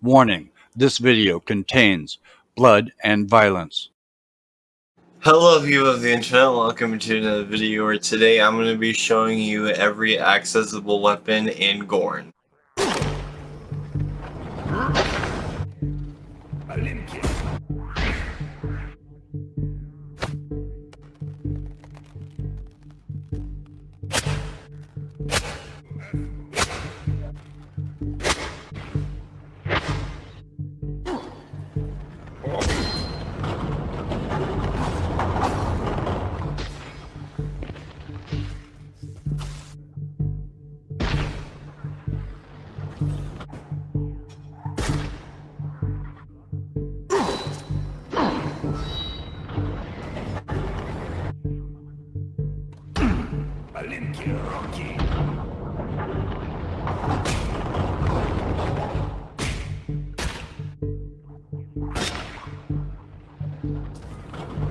Warning, this video contains blood and violence. Hello people of the internet, welcome to another video where today I'm going to be showing you every accessible weapon in Gorn. Маленькие руки. Thank you.